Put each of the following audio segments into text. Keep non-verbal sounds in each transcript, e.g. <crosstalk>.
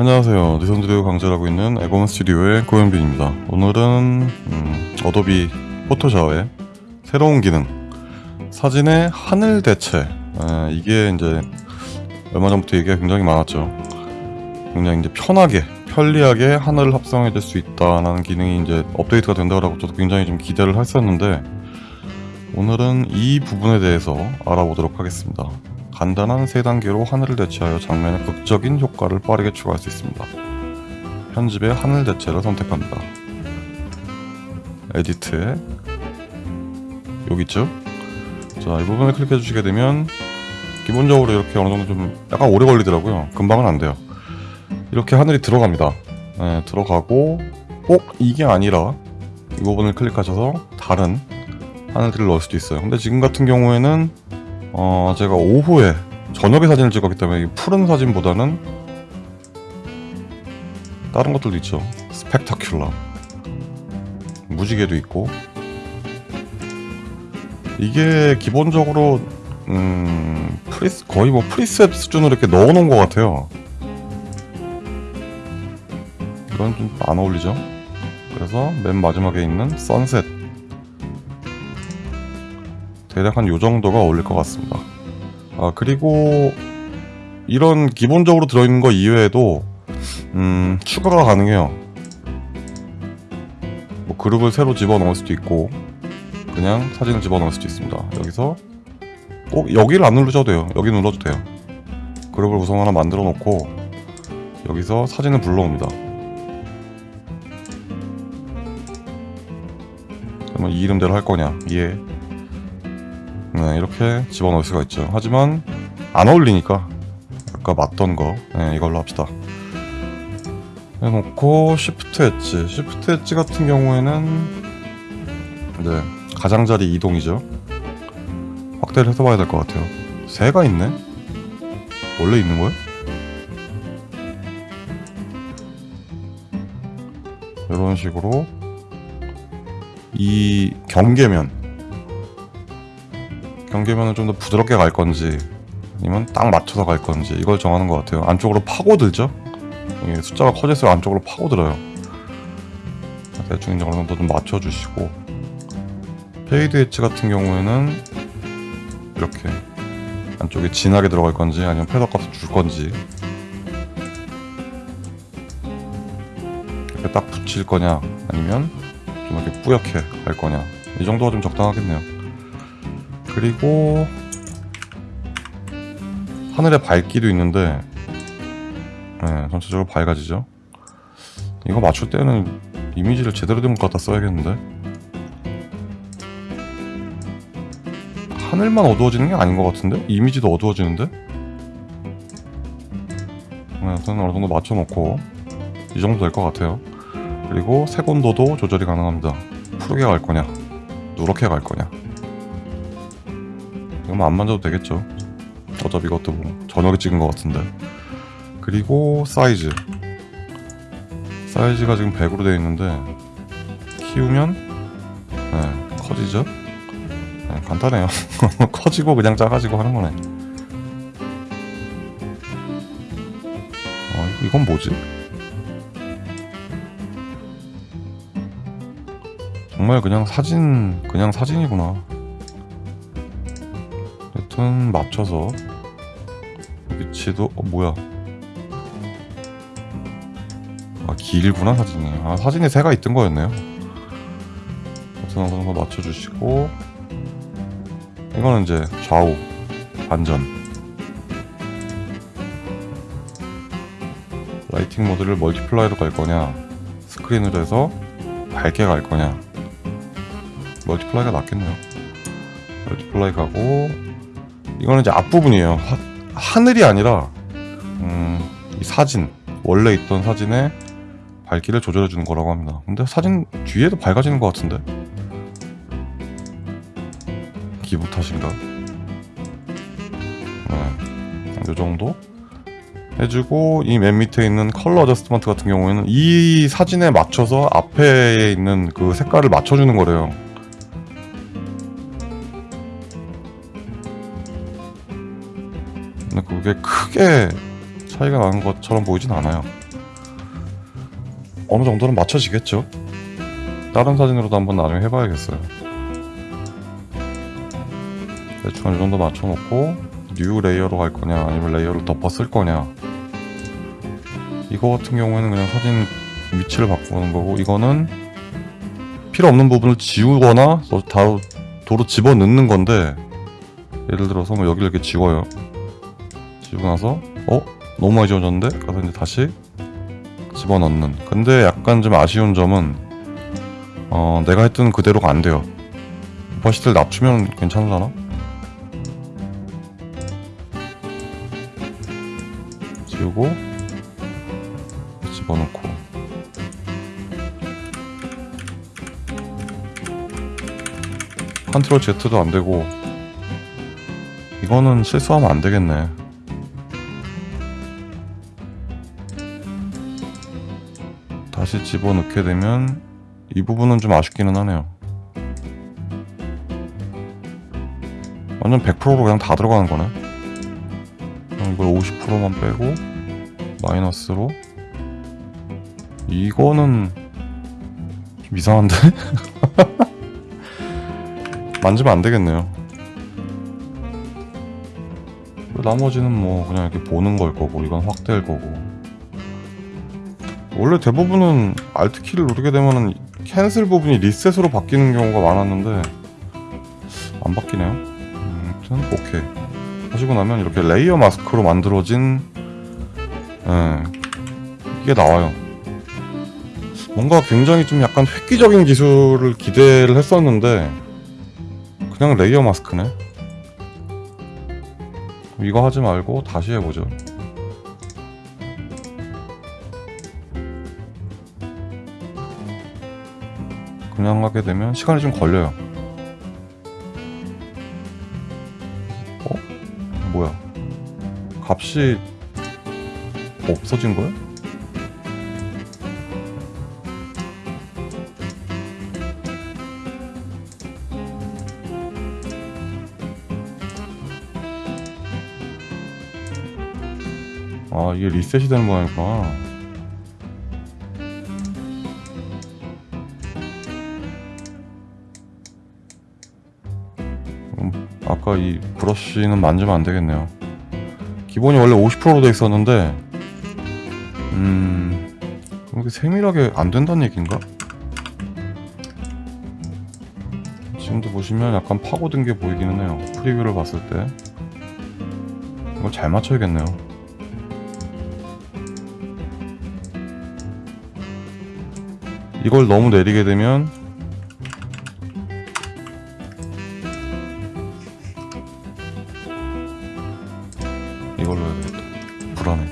안녕하세요. 니선드리오 강좌하고 있는 에고먼 스튜디오의 고현빈입니다. 오늘은 음, 어도비 포토샵의 새로운 기능 사진의 하늘 대체 아, 이게 이제 얼마 전부터 얘기가 굉장히 많았죠. 굉장히 이제 편하게 편리하게 하늘을 합성해 줄 수 있다는 기능이 이제 업데이트가 된다고 저도 굉장히 좀 기대를 했었는데 오늘은 이 부분에 대해서 알아보도록 하겠습니다. 간단한 세 단계로 하늘을 대체하여 장면의 극적인 효과를 빠르게 추가할 수 있습니다. 편집의 하늘 대체를 선택합니다. 에디트에 여기 있죠? 자, 이 부분을 클릭해 주시게 되면 기본적으로 이렇게 어느 정도 좀 약간 오래 걸리더라고요. 금방은 안 돼요. 이렇게 하늘이 들어갑니다. 네, 들어가고 꼭 이게 아니라 이 부분을 클릭하셔서 다른 하늘들을 넣을 수도 있어요. 근데 지금 같은 경우에는 어 제가 오후에 저녁에 사진을 찍었기 때문에 이 푸른 사진보다는 다른 것들도 있죠. Spectacular 무지개도 있고 이게 기본적으로 음 프리스 거의 뭐 preset 수준으로 이렇게 넣어놓은 것 같아요. 이건 좀 안 어울리죠? 그래서 맨 마지막에 있는 선셋 대략 한 요정도가 어울릴 것 같습니다. 아 그리고 이런 기본적으로 들어있는 거 이외에도 음 추가가 가능해요. 뭐 그룹을 새로 집어넣을 수도 있고 그냥 사진을 집어넣을 수도 있습니다. 여기서 꼭 여기를 안 누르셔도 돼요. 여기 눌러도 돼요. 그룹을 구성 하나 만들어 놓고 여기서 사진을 불러옵니다. 그러면 이 이름대로 할 거냐? 예 네, 이렇게 집어넣을 수가 있죠 하지만 안 어울리니까 아까 맞던 거 네, 이걸로 합시다 해놓고 쉬프트 엣지 쉬프트 엣지 같은 경우에는 네, 가장자리 이동이죠 확대를 해서 봐야 될 것 같아요 새가 있네? 원래 있는 거야? 이런 식으로 이 경계면 경계면을 좀더 부드럽게 갈 건지 아니면 딱 맞춰서 갈 건지 이걸 정하는 것 같아요. 안쪽으로 파고들죠? 이게 숫자가 커질수록 안쪽으로 파고들어요. 대충 이제 어느 정도 좀 맞춰주시고. Fade Edge 같은 경우에는 이렇게 안쪽에 진하게 들어갈 건지 아니면 feather 값을 줄 건지. 이렇게 딱 붙일 거냐 아니면 좀 이렇게 뿌옇게 갈 거냐. 이 정도가 좀 적당하겠네요 그리고 하늘에 밝기도 있는데 네, 전체적으로 밝아지죠. 이거 맞출 때는 이미지를 제대로 된것 갖다 써야겠는데? 하늘만 어두워지는 게 아닌 것 같은데? 이미지도 어두워지는데? 네, 우선 어느 정도 맞춰놓고 이 정도 될 것 같아요. 그리고 색온도도 조절이 가능합니다. 푸르게 갈 거냐 누렇게 갈 거냐 이거만 안 만져도 되겠죠. 어차피 이것도 뭐 저녁에 찍은 것 같은데. 그리고 사이즈. 사이즈가 지금 100으로 되어 있는데 키우면 네, 커지죠? 네, 간단해요. <laughs> 커지고 그냥 작아지고 하는 거네. 어, 이건 뭐지? 정말 그냥 사진 그냥 사진이구나 여튼 맞춰서 위치도 어 뭐야? 아 길구나 사진이. 아 사진에 새가 있던 거였네요. 어느 정도 맞춰주시고. 이거는 이제 좌우 반전. Lighting Mode를 Multiply로 갈 거냐? 스크린으로 해서 밝게 갈 거냐? Multiply가 낫겠네요. Multiply 가고 이거는 이제 앞부분이에요. 하, 하늘이 아니라 음, 이 사진 원래 있던 사진의 밝기를 조절해 주는 거라고 합니다. 근데 사진 뒤에도 밝아지는 것 같은데? 기분 탓인가 네, 이 정도 해주고 이 맨 밑에 있는 Color Adjustment 같은 경우에는 이 사진에 맞춰서 앞에 있는 그 색깔을 맞춰주는 거래요 근데 그게 크게 차이가 나는 것처럼 보이진 않아요. 어느 정도는 맞춰지겠죠? 다른 사진으로도 한번 나중에 해봐야겠어요. 대충 이 정도 맞춰놓고 New Layer로 갈 거냐 아니면 layer를 덮어 쓸 거냐. 이거 같은 경우에는 그냥 사진 위치를 바꾸는 거고 이거는 필요 없는 부분을 지우거나 도로 집어넣는 건데 예를 들어서 뭐 여기를 이렇게 지워요 지우고 나서 어? 너무 많이 지워졌는데? 그래서 이제 다시 집어넣는 근데 약간 좀 아쉬운 점은 어 내가 했던 그대로가 안 돼요 오파시티를 낮추면 괜찮잖아 지우고 집어넣고 컨트롤 Z도 안 되고 이거는 실수하면 안 되겠네. 다시 집어넣게 되면 이 부분은 좀 아쉽기는 하네요. 완전 100%로 그냥 다 들어가는 거네. 이걸 50%만 빼고 마이너스로 이거는 좀 이상한데? <laughs> 만지면 안 되겠네요. 나머지는 뭐 그냥 이렇게 보는 걸 거고 이건 확대일 거고 원래 대부분은 Alt 키를 누르게 되면은 cancel 부분이 reset으로 바뀌는 경우가 많았는데 안 바뀌네요. 음, 아무튼 오케이 하시고 나면 이렇게 layer mask로 만들어진 예, 이게 나와요. 뭔가 굉장히 좀 약간 획기적인 기술을 기대를 했었는데 그냥 레이어 마스크네. 이거 하지 말고 다시 해보죠. 그냥 하게 되면 시간이 좀 걸려요. 어? 뭐야? 값이 없어진 거야? 아 이게 리셋이 되는 모양이구나 아까 이 브러쉬는 만지면 안 되겠네요. 기본이 원래 50%로 돼 있었는데 음 이게 세밀하게 안 된다는 얘기인가? 지금도 보시면 약간 파고든 게 보이기는 해요. 프리뷰를 봤을 때. 이걸 잘 맞춰야겠네요. 이걸 너무 내리게 되면 불안해.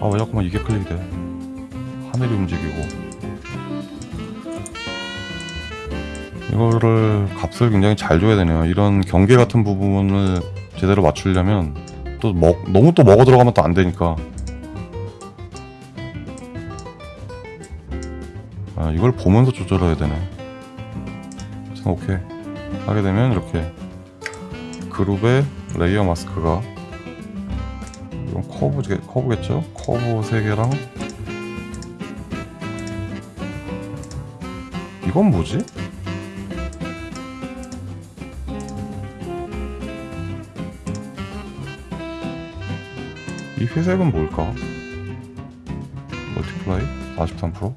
아 왜 자꾸만 이게 클릭이 돼? 하늘이 움직이고. 이거를 값을 굉장히 잘 줘야 되네요. 이런 경계 같은 부분을 제대로 맞추려면 또 먹, 너무 또 먹어 들어가면 또 안 되니까. 아, 이걸 보면서 조절해야 되네. 자, 오케이. 하게 되면 이렇게 그룹의 레이어 마스크가 커브, 커브겠죠? 커브 3개랑 이건 뭐지? 이 회색은 뭘까? 멀티플라이 43%?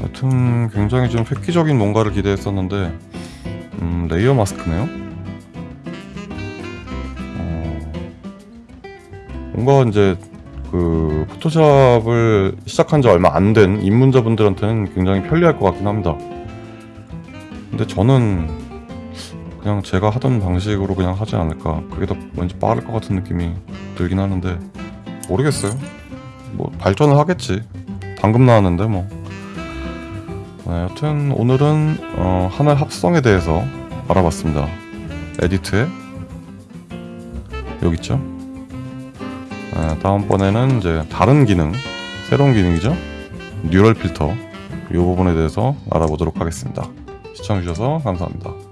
여튼 굉장히 좀 획기적인 뭔가를 기대했었는데 음, layer mask네요. 어, 뭔가 이제 그 포토샵을 시작한 지 얼마 안 된 입문자분들한테는 굉장히 편리할 것 같긴 합니다. 근데 저는 그냥 제가 하던 방식으로 그냥 하지 않을까. 그게 더 왠지 빠를 것 같은 느낌이 들긴 하는데 모르겠어요. 뭐 발전을 하겠지. 방금 나왔는데 뭐. 네, 여튼 오늘은 어, 하나의 합성에 대해서 알아봤습니다. 에디트에 여기 있죠. 네, 다음번에는 이제 다른 기능, 새로운 기능이죠. 뉴럴 필터 이 부분에 대해서 알아보도록 하겠습니다. 시청해주셔서 감사합니다.